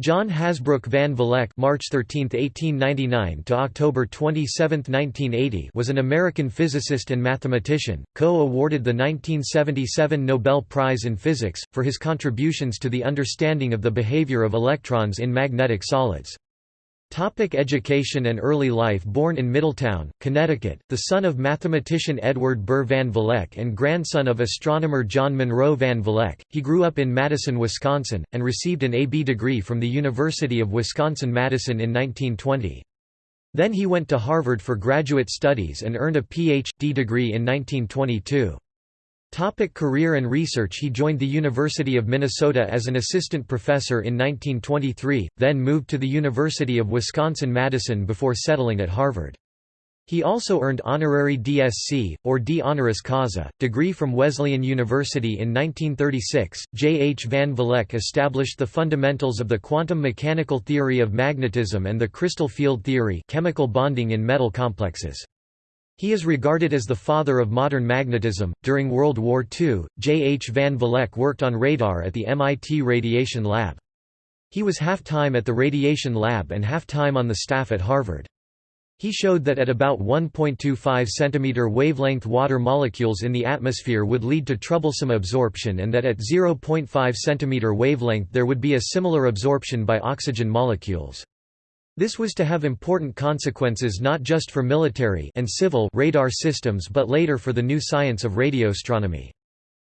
John Hasbrouck van Vleck (March 13, 1899 to October 27, 1980) was an American physicist and mathematician, co-awarded the 1977 Nobel Prize in Physics for his contributions to the understanding of the behavior of electrons in magnetic solids. Topic education and early life Born in Middletown, Connecticut, the son of mathematician Edward Burr Van Vleck and grandson of astronomer John Monroe Van Vleck, he grew up in Madison, Wisconsin, and received an A.B. degree from the University of Wisconsin-Madison in 1920. Then he went to Harvard for graduate studies and earned a Ph.D. degree in 1922. Topic career and research He joined the University of Minnesota as an assistant professor in 1923, then moved to the University of Wisconsin-Madison before settling at Harvard. He also earned honorary DSc, or D honoris causa, degree from Wesleyan University in 1936. J. H. Van Vleck established the fundamentals of the quantum mechanical theory of magnetism and the crystal field theory chemical bonding in metal complexes. He is regarded as the father of modern magnetism. During World War II, J. H. Van Vleck worked on radar at the MIT Radiation Lab. He was half-time at the Radiation Lab and half-time on the staff at Harvard. He showed that at about 1.25 cm wavelength water molecules in the atmosphere would lead to troublesome absorption and that at 0.5 cm wavelength there would be a similar absorption by oxygen molecules. This was to have important consequences not just for military and civil radar systems but later for the new science of radioastronomy.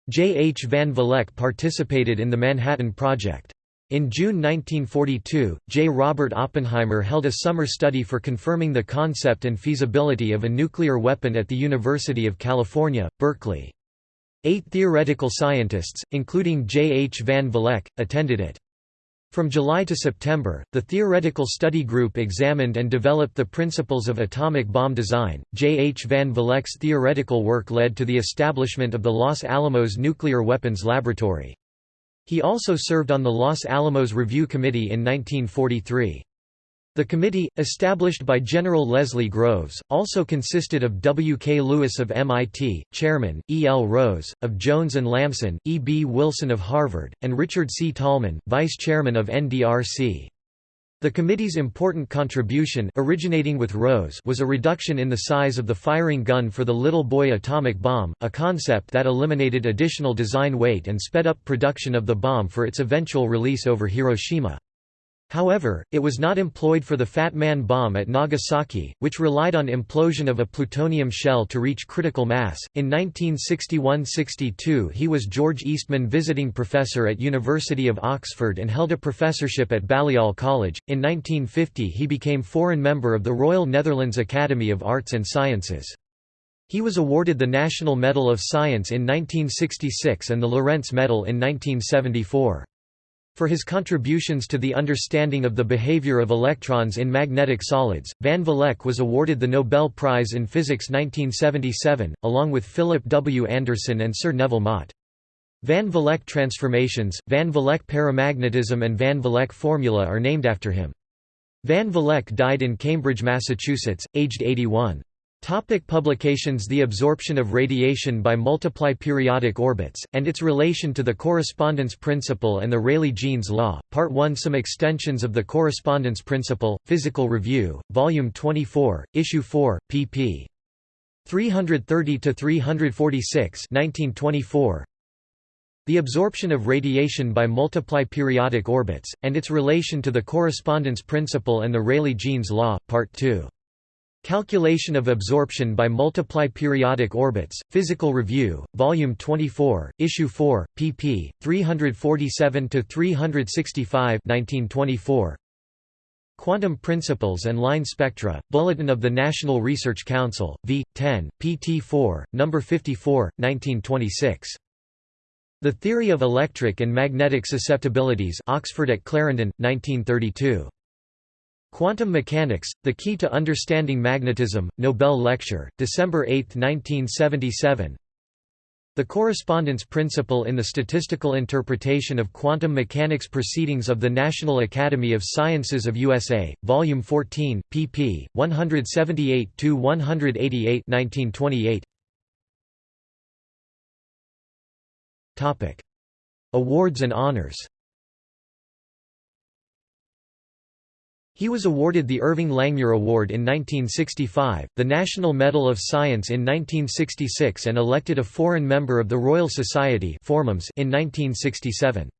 J. H. Van Vleck participated in the Manhattan Project. In June 1942, J. Robert Oppenheimer held a summer study for confirming the concept and feasibility of a nuclear weapon at the University of California, Berkeley. Eight theoretical scientists, including J. H. Van Vleck, attended it. From July to September, the Theoretical Study Group examined and developed the principles of atomic bomb design. J. H. Van Vleck's theoretical work led to the establishment of the Los Alamos Nuclear Weapons Laboratory. He also served on the Los Alamos Review Committee in 1943. The committee, established by General Leslie Groves, also consisted of W. K. Lewis of MIT, Chairman, E. L. Rose, of Jones and Lamson, E. B. Wilson of Harvard, and Richard C. Tolman, Vice Chairman of NDRC. The committee's important contribution originating with Rose was a reduction in the size of the firing gun for the Little Boy atomic bomb, a concept that eliminated additional design weight and sped up production of the bomb for its eventual release over Hiroshima. However, it was not employed for the Fat Man bomb at Nagasaki, which relied on implosion of a plutonium shell to reach critical mass. In 1961–62 he was George Eastman Visiting Professor at University of Oxford and held a professorship at Balliol College. In 1950 he became foreign member of the Royal Netherlands Academy of Arts and Sciences. He was awarded the National Medal of Science in 1966 and the Lorentz Medal in 1974. For his contributions to the understanding of the behavior of electrons in magnetic solids, Van Vleck was awarded the Nobel Prize in Physics 1977, along with Philip W. Anderson and Sir Neville Mott. Van Vleck transformations, Van Vleck paramagnetism and Van Vleck formula are named after him. Van Vleck died in Cambridge, Massachusetts, aged 81. Topic publications The absorption of radiation by multiply periodic orbits, and its relation to the correspondence principle and the Rayleigh-Jeans law, Part 1 Some extensions of the correspondence principle, Physical Review, Volume 24, Issue 4, pp. 330–346 The absorption of radiation by multiply periodic orbits, and its relation to the correspondence principle and the Rayleigh-Jeans law, Part 2 Calculation of absorption by multiply periodic orbits, Physical Review, Volume 24, Issue 4, pp. 347–365 Quantum Principles and Line Spectra, Bulletin of the National Research Council, v. 10, pt 4, No. 54, 1926. The Theory of Electric and Magnetic Susceptibilities Oxford at Clarendon, 1932. Quantum Mechanics, The Key to Understanding Magnetism, Nobel Lecture, December 8, 1977 The Correspondence Principle in the Statistical Interpretation of Quantum Mechanics Proceedings of the National Academy of Sciences of USA, Volume 14, pp. 178–188 1928. Awards and honors He was awarded the Irving Langmuir Award in 1965, the National Medal of Science in 1966 and elected a foreign member of the Royal Society in 1967.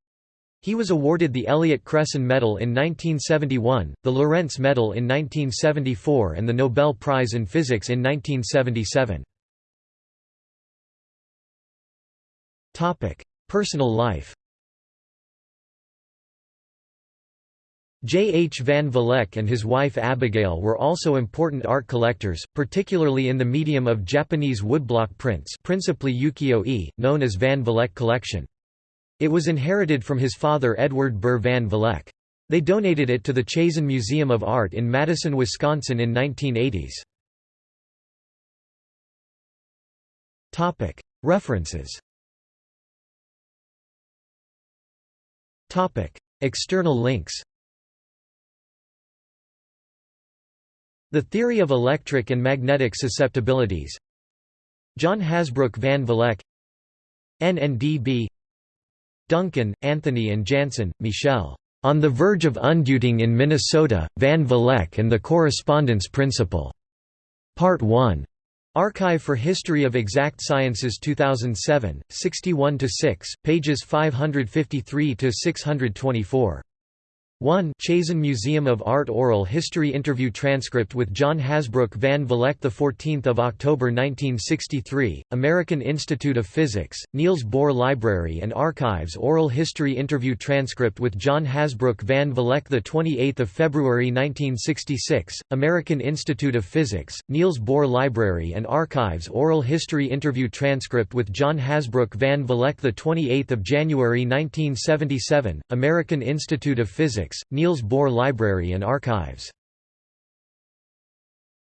He was awarded the Elliott Cresson Medal in 1971, the Lorentz Medal in 1974 and the Nobel Prize in Physics in 1977. Personal life J. H. van Vleck and his wife Abigail were also important art collectors, particularly in the medium of Japanese woodblock prints principally ukiyo-e, known as Van Vleck collection. It was inherited from his father Edward Burr van Vleck. They donated it to the Chazen Museum of Art in Madison, Wisconsin in 1980s. References External links The Theory of Electric and Magnetic Susceptibilities John Hasbrouck van Vleck NNDB Duncan, Anthony and Janssen, Michel. On the Verge of Umdeutung in Minnesota, Van Vleck and the Correspondence Principle. Part 1. Archive for History of Exact Sciences 2007, 61–6, pages 553–624. 1 Chazen Museum of Art Oral History Interview Transcript with John Hasbrouck van Vleck 14 October 1963, American Institute of Physics, Niels Bohr Library and Archives Oral History Interview Transcript with John Hasbrouck van Vleck 28 February 1966, American Institute of Physics, Niels Bohr Library and Archives Oral History Interview Transcript with John Hasbrouck van Vleck 28 January 1977, American Institute of Physics, Niels Bohr Library and Archives